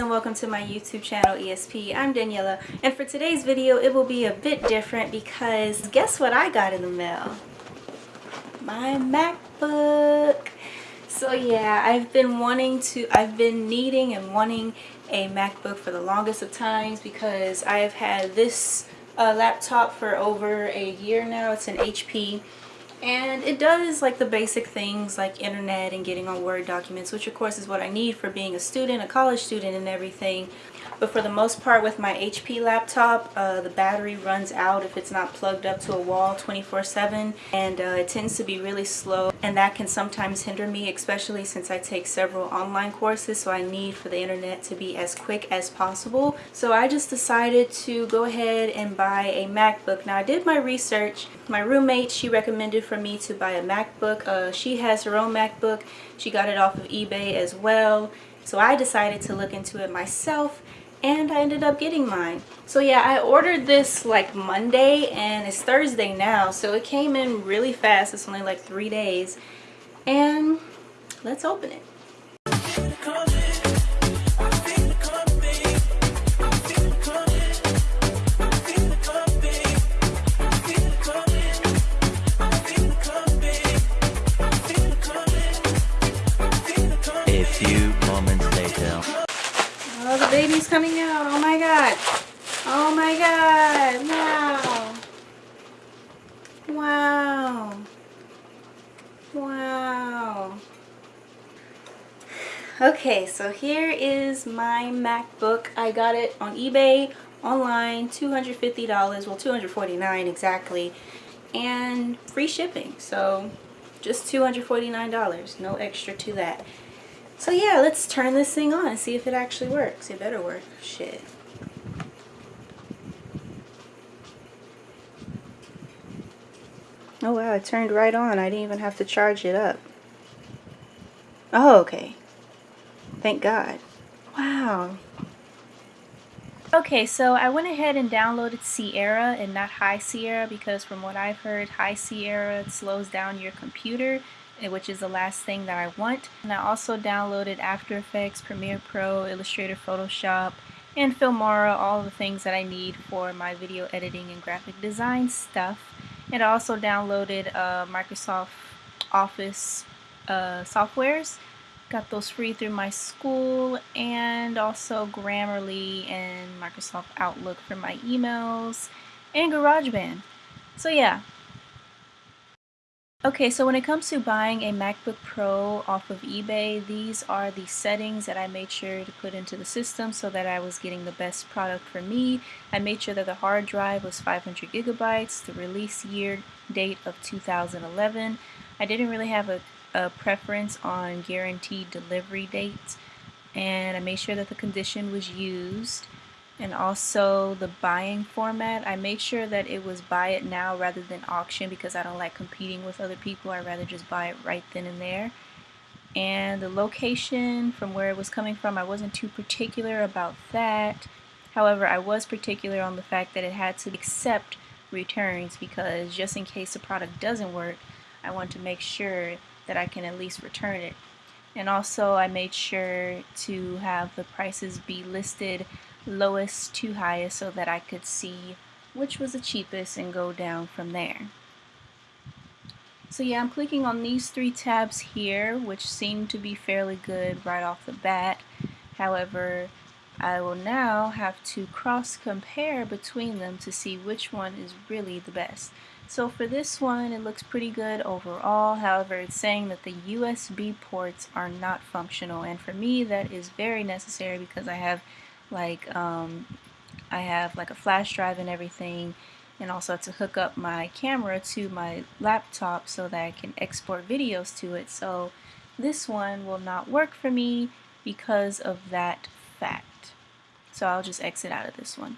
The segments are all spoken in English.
and welcome to my YouTube channel ESP. I'm Daniela and for today's video it will be a bit different because guess what I got in the mail? My MacBook. So yeah, I've been wanting to, I've been needing and wanting a MacBook for the longest of times because I've had this uh, laptop for over a year now. It's an HP and it does like the basic things like internet and getting on Word documents which of course is what I need for being a student, a college student and everything. But for the most part with my HP laptop uh, the battery runs out if it's not plugged up to a wall 24-7 and uh, it tends to be really slow and that can sometimes hinder me especially since I take several online courses so I need for the internet to be as quick as possible. So I just decided to go ahead and buy a MacBook. Now I did my research. My roommate she recommended for me to buy a MacBook uh, she has her own MacBook she got it off of eBay as well so I decided to look into it myself and I ended up getting mine. So yeah, I ordered this like Monday and it's Thursday now, so it came in really fast. It's only like three days. And let's open it. Coming out. Oh my god. Oh my god. Wow. Wow. Wow. Okay, so here is my MacBook. I got it on eBay online, $250, well $249 exactly, and free shipping. So just $249, no extra to that. So yeah, let's turn this thing on and see if it actually works. It better work. Shit. Oh wow, it turned right on. I didn't even have to charge it up. Oh, okay. Thank God. Wow. Okay, so I went ahead and downloaded Sierra and not High Sierra because from what I've heard, High Sierra slows down your computer which is the last thing that I want. And I also downloaded After Effects, Premiere Pro, Illustrator, Photoshop, and Filmora, all the things that I need for my video editing and graphic design stuff. And I also downloaded uh, Microsoft Office uh, softwares. Got those free through my school and also Grammarly and Microsoft Outlook for my emails and GarageBand. So yeah, Okay, so when it comes to buying a MacBook Pro off of eBay, these are the settings that I made sure to put into the system so that I was getting the best product for me. I made sure that the hard drive was 500 gigabytes, the release year date of 2011. I didn't really have a, a preference on guaranteed delivery dates, and I made sure that the condition was used and also the buying format. I made sure that it was buy it now rather than auction because I don't like competing with other people. I'd rather just buy it right then and there. And the location from where it was coming from I wasn't too particular about that. However I was particular on the fact that it had to accept returns because just in case the product doesn't work I want to make sure that I can at least return it. And also I made sure to have the prices be listed lowest to highest so that I could see which was the cheapest and go down from there. So yeah, I'm clicking on these three tabs here, which seem to be fairly good right off the bat. However, I will now have to cross compare between them to see which one is really the best. So for this one, it looks pretty good overall. However, it's saying that the USB ports are not functional. And for me, that is very necessary because I have like um, I have like a flash drive and everything and also to hook up my camera to my laptop so that I can export videos to it. So this one will not work for me because of that fact. So I'll just exit out of this one.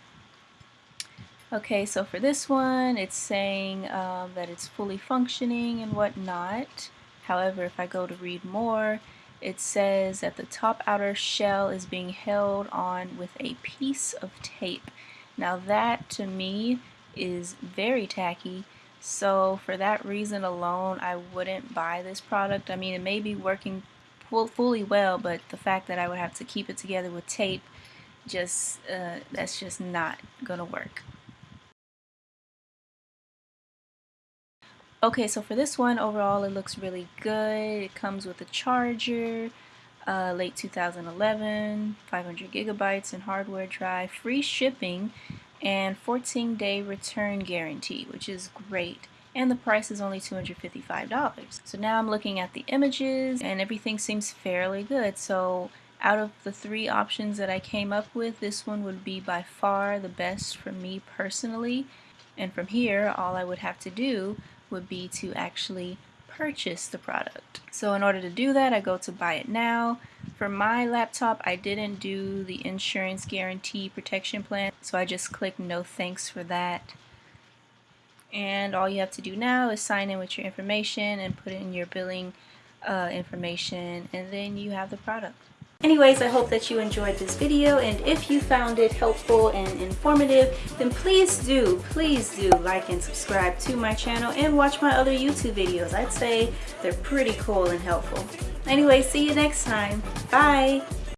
Okay so for this one it's saying um, that it's fully functioning and whatnot. However if I go to read more it says that the top outer shell is being held on with a piece of tape. Now that to me is very tacky so for that reason alone I wouldn't buy this product. I mean it may be working fully well, but the fact that I would have to keep it together with tape, just uh, that's just not gonna work. Okay, so for this one, overall it looks really good. It comes with a charger, uh, late 2011, 500 gigabytes in hardware drive, free shipping, and 14 day return guarantee, which is great. And the price is only $255. So now I'm looking at the images and everything seems fairly good. So out of the three options that I came up with, this one would be by far the best for me personally. And from here, all I would have to do would be to actually purchase the product. So in order to do that, I go to buy it now. For my laptop, I didn't do the insurance guarantee protection plan, so I just click no thanks for that. And all you have to do now is sign in with your information and put in your billing uh, information, and then you have the product. Anyways, I hope that you enjoyed this video and if you found it helpful and informative, then please do, please do like and subscribe to my channel and watch my other YouTube videos. I'd say they're pretty cool and helpful. Anyway, see you next time. Bye!